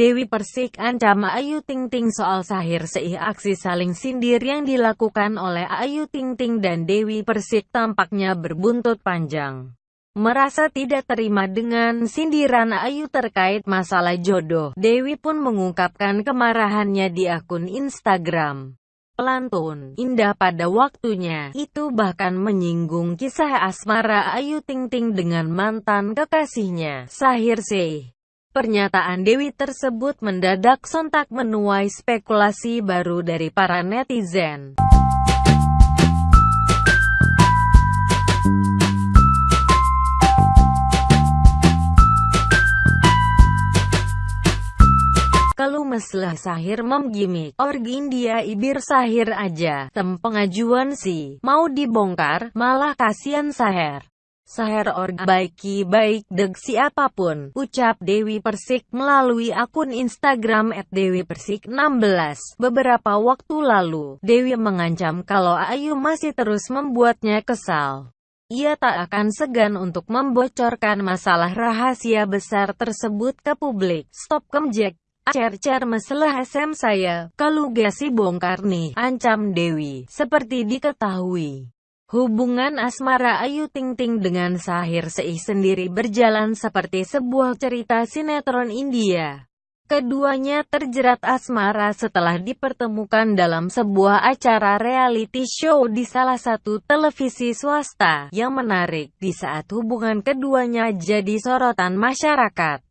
Dewi Persik ancam Ayu Ting Ting soal Sahir Seih aksi saling sindir yang dilakukan oleh Ayu Ting Ting dan Dewi Persik tampaknya berbuntut panjang. Merasa tidak terima dengan sindiran Ayu terkait masalah jodoh, Dewi pun mengungkapkan kemarahannya di akun Instagram. Pelantun, indah pada waktunya, itu bahkan menyinggung kisah asmara Ayu Ting Ting dengan mantan kekasihnya, Sahir Seih. Pernyataan Dewi tersebut mendadak sontak menuai spekulasi baru dari para netizen. Kalau meslah Sahir mem gimmick, orgi India ibir Sahir aja, tem pengajuan sih, mau dibongkar, malah kasihan Sahir. Saher org baiki baik deg siapa pun, ucap Dewi Persik melalui akun Instagram at Dewi Persik 16. Beberapa waktu lalu, Dewi mengancam kalau Ayu masih terus membuatnya kesal. Ia tak akan segan untuk membocorkan masalah rahasia besar tersebut ke publik. Stop kemjek. Cer-cer masalah SM saya, kalau gasi bongkar nih, ancam Dewi, seperti diketahui. Hubungan asmara Ayu Ting Ting dengan Sahir Seih sendiri berjalan seperti sebuah cerita sinetron India. Keduanya terjerat asmara setelah dipertemukan dalam sebuah acara reality show di salah satu televisi swasta. Yang menarik, di saat hubungan keduanya jadi sorotan masyarakat.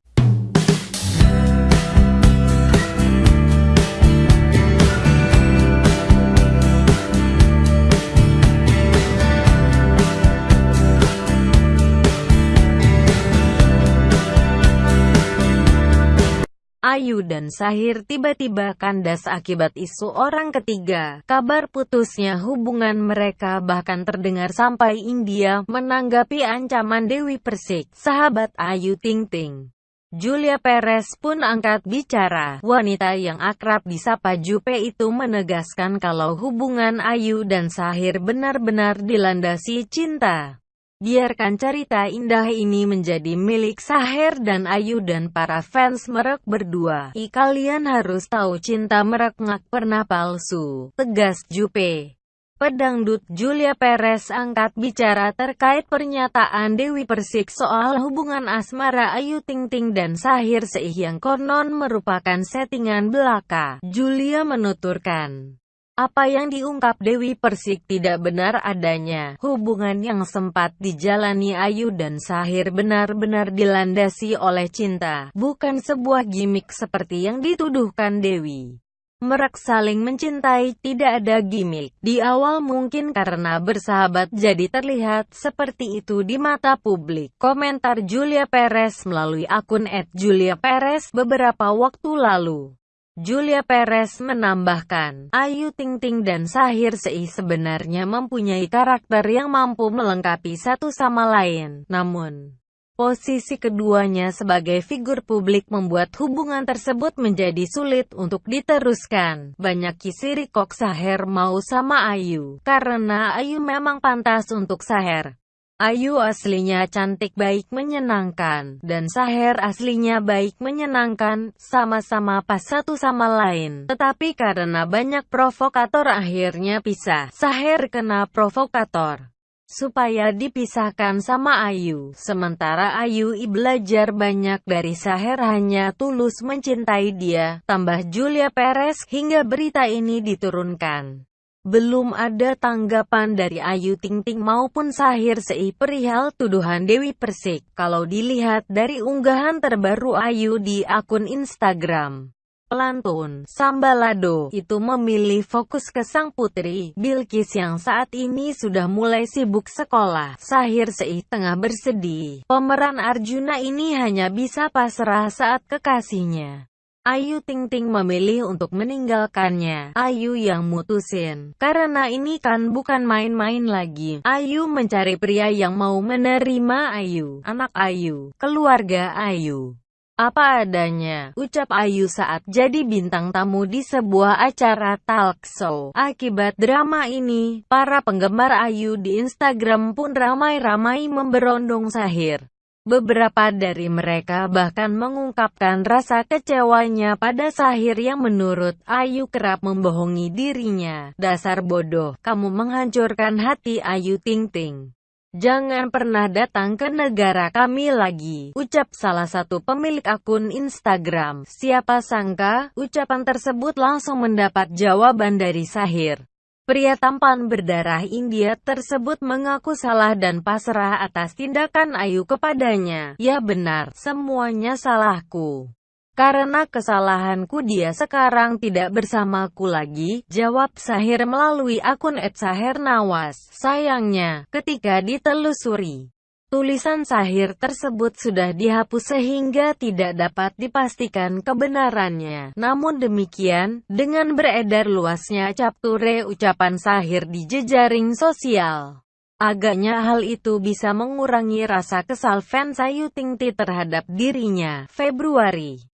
Ayu dan Sahir tiba-tiba kandas akibat isu orang ketiga. Kabar putusnya hubungan mereka bahkan terdengar sampai India menanggapi ancaman Dewi Persik, sahabat Ayu Ting Ting. Julia Perez pun angkat bicara. Wanita yang akrab disapa Jupe itu menegaskan kalau hubungan Ayu dan Sahir benar-benar dilandasi cinta. Biarkan cerita indah ini menjadi milik Saher dan Ayu dan para fans merek berdua. I kalian harus tahu cinta merek ngak pernah palsu, tegas Jupe. Pedangdut Julia Perez angkat bicara terkait pernyataan Dewi Persik soal hubungan asmara Ayu Ting Ting dan Sahir Seih yang konon merupakan settingan belaka. Julia menuturkan, apa yang diungkap Dewi Persik tidak benar adanya. Hubungan yang sempat dijalani Ayu dan Sahir benar-benar dilandasi oleh cinta, bukan sebuah gimmick seperti yang dituduhkan Dewi. Merak saling mencintai, tidak ada gimmick. Di awal mungkin karena bersahabat jadi terlihat seperti itu di mata publik. Komentar Julia Perez melalui akun @juliaperez beberapa waktu lalu. Julia Perez menambahkan, Ayu Ting Ting dan Sahir Seih sebenarnya mempunyai karakter yang mampu melengkapi satu sama lain. Namun, posisi keduanya sebagai figur publik membuat hubungan tersebut menjadi sulit untuk diteruskan. Banyak kisiri kok Sahir mau sama Ayu, karena Ayu memang pantas untuk Sahir. Ayu aslinya cantik baik menyenangkan, dan Saher aslinya baik menyenangkan, sama-sama pas satu sama lain. Tetapi karena banyak provokator akhirnya pisah. Saher kena provokator supaya dipisahkan sama Ayu. Sementara Ayu i belajar banyak dari Saher hanya tulus mencintai dia, tambah Julia Perez, hingga berita ini diturunkan. Belum ada tanggapan dari Ayu Ting Ting maupun Sahir Sei perihal tuduhan Dewi Persik. Kalau dilihat dari unggahan terbaru Ayu di akun Instagram. Pelantun, Sambalado, itu memilih fokus ke sang putri, Bilkis yang saat ini sudah mulai sibuk sekolah. Sahir Sei tengah bersedih. Pemeran Arjuna ini hanya bisa pasrah saat kekasihnya. Ayu Ting Ting memilih untuk meninggalkannya. Ayu yang mutusin. Karena ini kan bukan main-main lagi. Ayu mencari pria yang mau menerima Ayu, anak Ayu, keluarga Ayu. Apa adanya, ucap Ayu saat jadi bintang tamu di sebuah acara talk show. Akibat drama ini, para penggemar Ayu di Instagram pun ramai-ramai memberondong Sahir. Beberapa dari mereka bahkan mengungkapkan rasa kecewanya pada Sahir yang menurut Ayu kerap membohongi dirinya. Dasar bodoh, kamu menghancurkan hati Ayu Ting Ting. Jangan pernah datang ke negara kami lagi, ucap salah satu pemilik akun Instagram. Siapa sangka, ucapan tersebut langsung mendapat jawaban dari Sahir. Pria tampan berdarah India tersebut mengaku salah dan pasrah atas tindakan Ayu kepadanya. Ya benar, semuanya salahku. Karena kesalahanku dia sekarang tidak bersamaku lagi, jawab Sahir melalui akun @sahirnawas. Sayangnya, ketika ditelusuri, tulisan Sahir tersebut sudah dihapus sehingga tidak dapat dipastikan kebenarannya. Namun demikian, dengan beredar luasnya capture ucapan Sahir di jejaring sosial, Agaknya hal itu bisa mengurangi rasa kesal fans Ayu Ting terhadap dirinya. Februari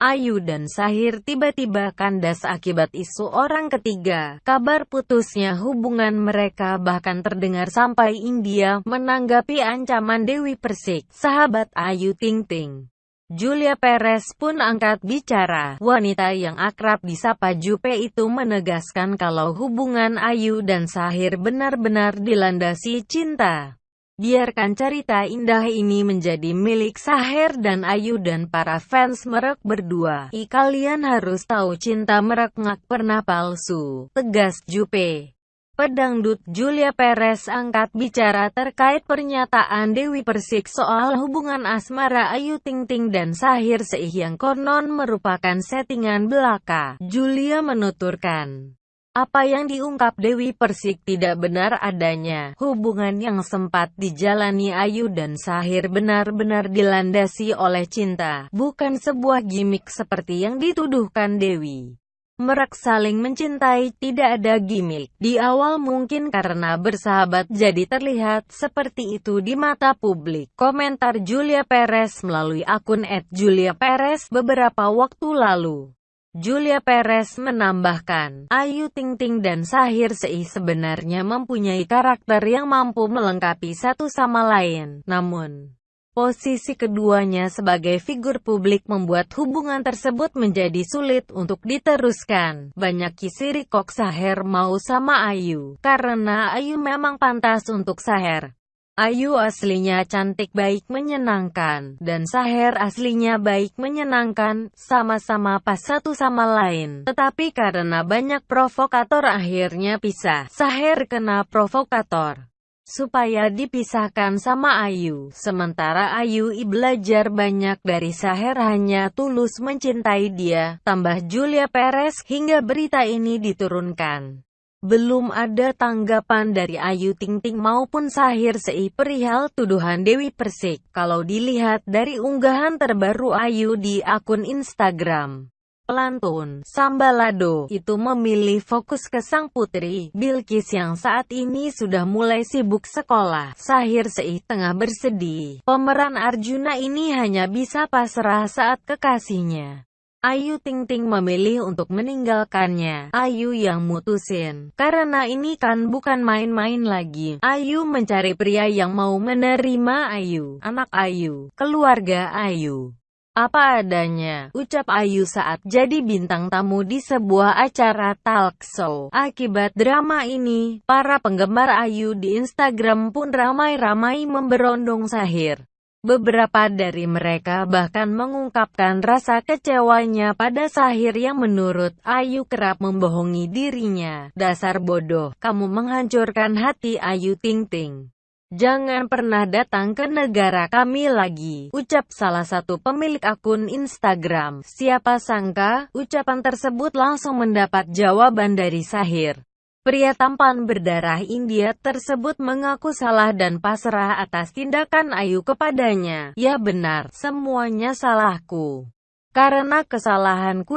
Ayu dan Sahir tiba-tiba kandas akibat isu orang ketiga. Kabar putusnya hubungan mereka bahkan terdengar sampai India menanggapi ancaman Dewi Persik, sahabat Ayu Ting Ting. Julia Perez pun angkat bicara. Wanita yang akrab disapa Jupe itu menegaskan kalau hubungan Ayu dan Sahir benar-benar dilandasi cinta. Biarkan cerita indah ini menjadi milik Saher dan Ayu dan para fans merek berdua. I kalian harus tahu cinta merek ngak pernah palsu. Tegas Jupe. Pedangdut Julia Perez angkat bicara terkait pernyataan Dewi Persik soal hubungan asmara Ayu Ting Ting dan Sahir Seih yang konon merupakan settingan belaka. Julia menuturkan. Apa yang diungkap Dewi Persik tidak benar adanya. Hubungan yang sempat dijalani Ayu dan Sahir benar-benar dilandasi oleh cinta, bukan sebuah gimmick seperti yang dituduhkan Dewi. Merak saling mencintai tidak ada gimmick. Di awal mungkin karena bersahabat jadi terlihat seperti itu di mata publik. Komentar Julia Perez melalui akun @juliaperez beberapa waktu lalu. Julia Perez menambahkan, Ayu Ting Ting dan Sahir Seih sebenarnya mempunyai karakter yang mampu melengkapi satu sama lain. Namun, posisi keduanya sebagai figur publik membuat hubungan tersebut menjadi sulit untuk diteruskan. Banyak kisiri kok Sahir mau sama Ayu, karena Ayu memang pantas untuk Sahir. Ayu aslinya cantik baik menyenangkan, dan Saher aslinya baik menyenangkan, sama-sama pas satu sama lain. Tetapi karena banyak provokator akhirnya pisah. Saher kena provokator supaya dipisahkan sama Ayu. Sementara Ayu i belajar banyak dari Saher hanya tulus mencintai dia, tambah Julia Perez, hingga berita ini diturunkan. Belum ada tanggapan dari Ayu Ting Ting maupun Sahir Sei perihal tuduhan Dewi Persik. Kalau dilihat dari unggahan terbaru Ayu di akun Instagram, pelantun Sambalado itu memilih fokus ke sang putri, Bilkis yang saat ini sudah mulai sibuk sekolah. Sahir Sei tengah bersedih. Pemeran Arjuna ini hanya bisa pasrah saat kekasihnya Ayu Ting Ting memilih untuk meninggalkannya. Ayu yang mutusin. Karena ini kan bukan main-main lagi. Ayu mencari pria yang mau menerima Ayu. Anak Ayu. Keluarga Ayu. Apa adanya, ucap Ayu saat jadi bintang tamu di sebuah acara talk show. Akibat drama ini, para penggemar Ayu di Instagram pun ramai-ramai memberondong Sahir. Beberapa dari mereka bahkan mengungkapkan rasa kecewanya pada Sahir yang menurut Ayu kerap membohongi dirinya. Dasar bodoh, kamu menghancurkan hati Ayu Ting Ting. Jangan pernah datang ke negara kami lagi, ucap salah satu pemilik akun Instagram. Siapa sangka, ucapan tersebut langsung mendapat jawaban dari Sahir. Pria tampan berdarah India tersebut mengaku salah dan pasrah atas tindakan Ayu kepadanya. Ya benar, semuanya salahku. Karena kesalahanku